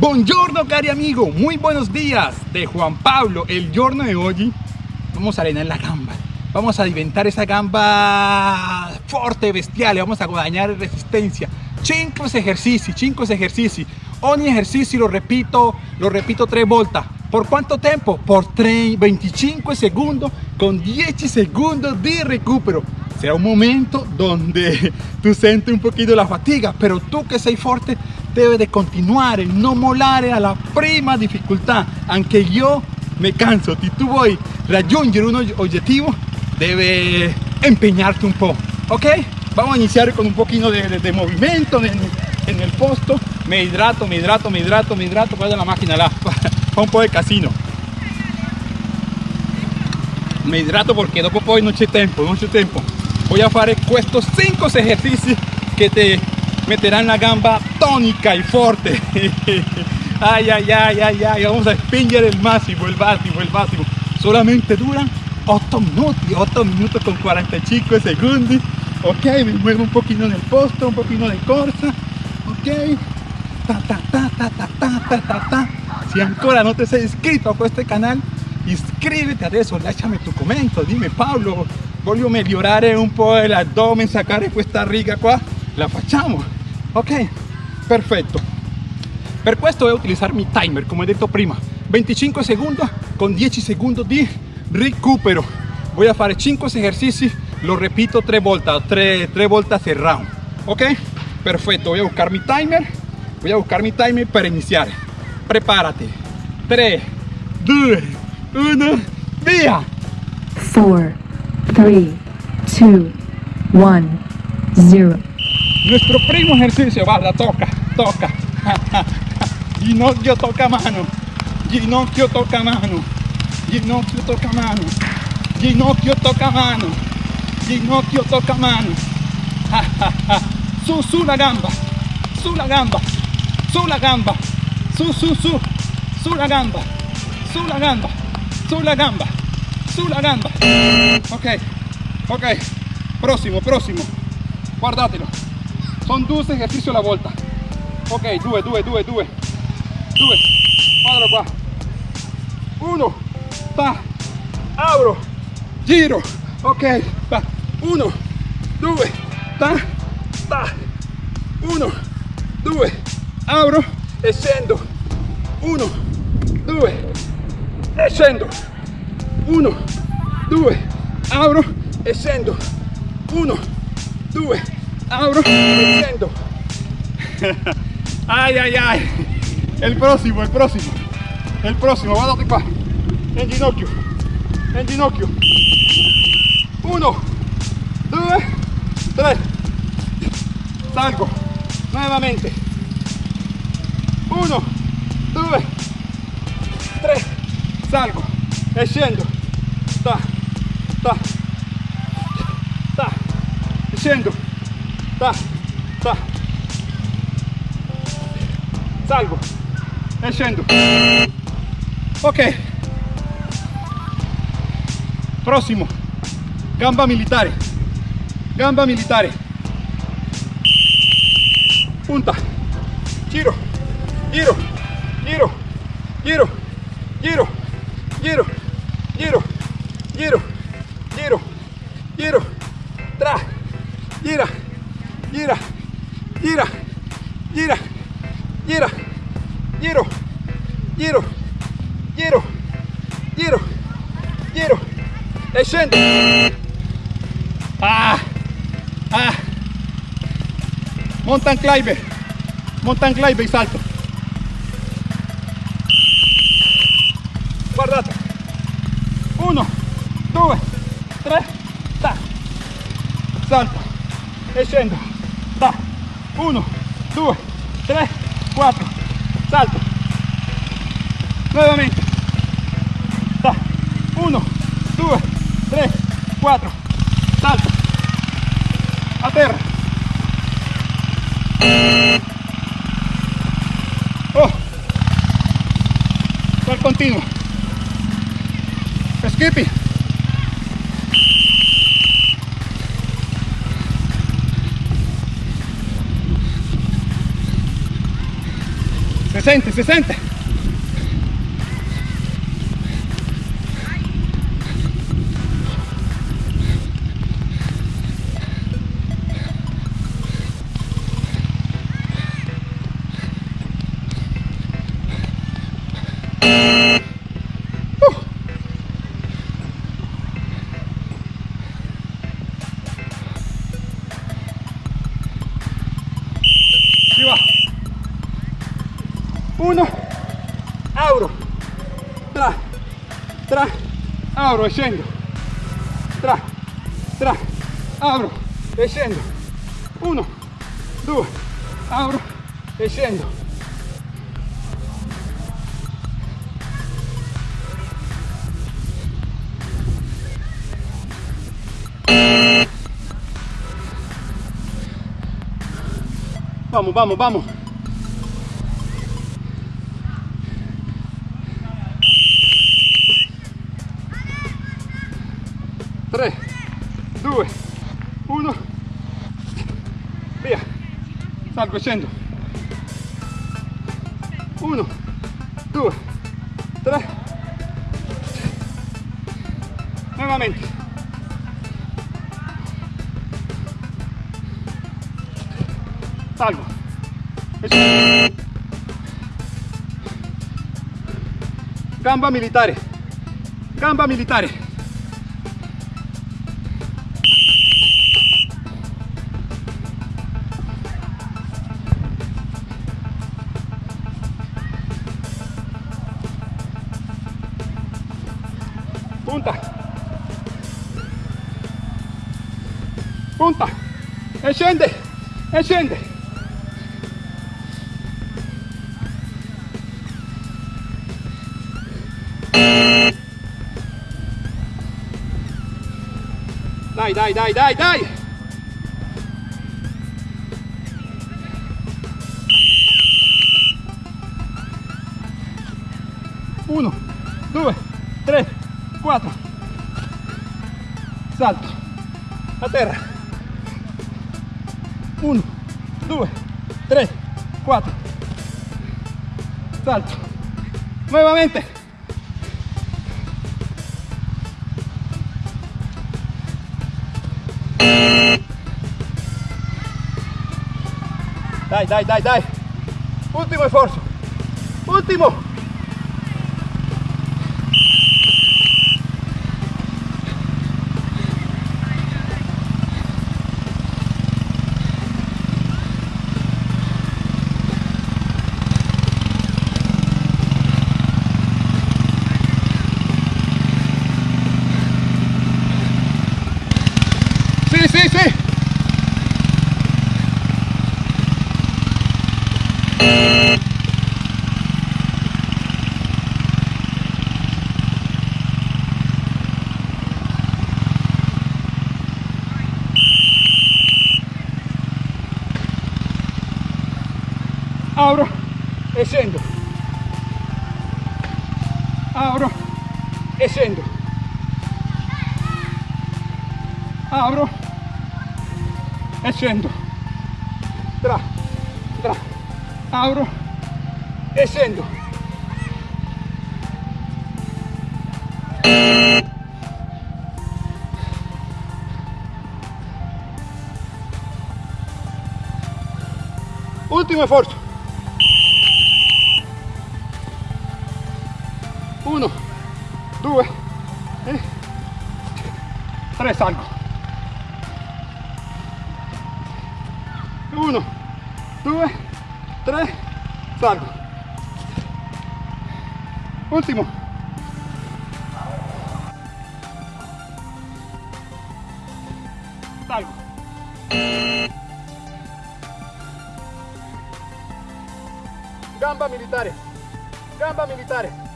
Buongiorno cari amigo, muy buenos días de Juan Pablo. El giorno de hoy vamos a arenar la gamba. Vamos a diventar esa gamba fuerte, bestial, vamos a guadañar resistencia. 5 ejercicios, 5 ejercicios. Ogni ejercicio lo repito, lo repito 3 vueltas. ¿Por cuánto tiempo? Por 3, 25 segundos con 10 segundos de recupero. Será un momento donde tú sientes un poquito la fatiga, pero tú que sei fuerte debes de continuar, no molare a la prima dificultad. Aunque yo me canso, tú voy a raggiungere un objetivo, debe empeñarte un poco, ¿ok? Vamos a iniciar con un poquito de, de, movimiento en, el posto. Me hidrato, me hidrato, me hidrato, me hidrato. Guarda la máquina là, fa un po' de casino. Me hidrato porque dopo poi non c'è tempo, non c'è tempo. Voy a fare estos 5 ejercicios que te meterán la gamba tónica y fuerte. ay, ay, ay, ay, ay. Vamos a spingere el máximo, el máximo, el máximo. Solamente duran 8 minutos, 8 minutos con 45 segundos. Ok, me muevo un poquito en el posto, un poquito de corsa. Ok. Ta, ta, ta, ta, ta, ta, ta, ta, ta. Si ancora no te has inscrito a este canal, inscríbete adesso, lasciami tu commento, dime Pablo, voglio migliorare un po' l'addome, sacare questa riga qua, la facciamo, ok? Perfetto. Per questo voy a utilizar mi timer, come detto prima, 25 segundos con 10 segundos di recupero. Voy a fare 5 ejercicios, lo repito 3 vueltas, 3, 3 vueltas el round, ok? Perfecto, voy a buscar mi timer, voy a buscar mi timer para iniciar. Prepárate. 3, 2, 1, via! 4, 3, 2, 1, 0. Nuestro primo ejercicio, va, toca, toca. Ginocchio toca mano, ginocchio toca mano, ginocchio toca mano, ginocchio toca mano, ginocchio toca mano. Su, su la gamba, su la gamba, su la gamba, su, su, su, su la gamba, su la gamba, su la gamba, su la gamba. Ok, ok, próximo, próximo, guardatelo. Sono 12 esercizi alla volta. Ok, 2, 2, 2, 2, 2. Quadro qua. 1, ta, apro, giro. Ok, va. 1, 2, ta, ta. 1, 2, abro, e scendo. 1, 2, e scendo. 1, 2, apro e abro me siento. ay, ay, ay. El próximo, el próximo. El próximo, vamos a En ginocchio. En ginocchio. Uno, dos, tres. Salgo. Nuevamente. Uno, dos, tres. Salgo. Escendo. Ta, ta, ta. Escendo. Ta, ta. salgo e ok prossimo gamba militare gamba militare punta giro giro giro giro giro giro giro giro giro giro tra gira gira gira gira gira, giro, giro, giro, giro, giro, e scendo. Ah, ah, mountain climber, mountain climber y salto. Guardate. Uno, due, tre, ta. Salto. E da 1 2 3 4 salto. Nuevamente. Da 1 2 3 4 salto. Aterra. Oh. cual continuo. Skippy 60, 60. Tra, tra, auro e tra, tra, auro e uno, due, auro e. Vamos, vamos, vamos. Salgo yendo. Uno, dos, tres. Nuevamente. Salgo. Eso. Gamba militare. Gamba militare. Punta. E scende. E scende. Dai, dai, dai, dai, dai. Uno, due, tre, quattro. Salto. A terra. Uno, due, tre, quattro. Salto. Nuevamente. Dai, dai, dai, dai. Ultimo esfuerzo. Último. Apro e scendo. Apro e scendo. Apro e scendo. Tra, tra. Apro e scendo. Ultimo esfuerzo. Due, e tre, salgo. Uno, due, tre, salgo. Ultimo. Salgo. Gamba militare. Gamba militare.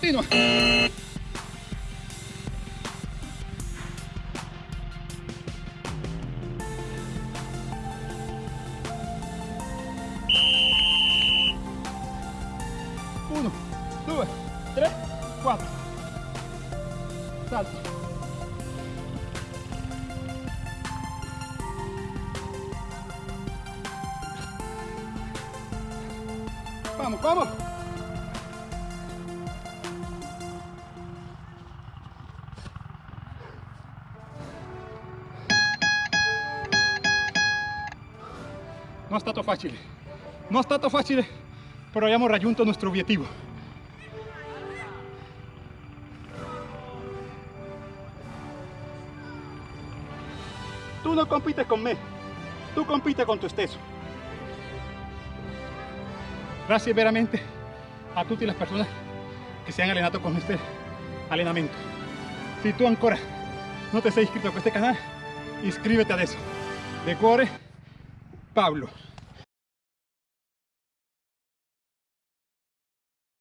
Continua. Uno, due, tre, quattro. Salto. Vamos, vamos. Non è stato facile, non è stato facile, però abbiamo raggiunto il nostro obiettivo. Tu non compiti con me, tu compiti con te stesso. Grazie veramente a tutte le persone che si hanno allenato con questo allenamento. Se tu ancora non ti sei iscritto a questo canale, iscriviti adesso. De cuore, Pablo.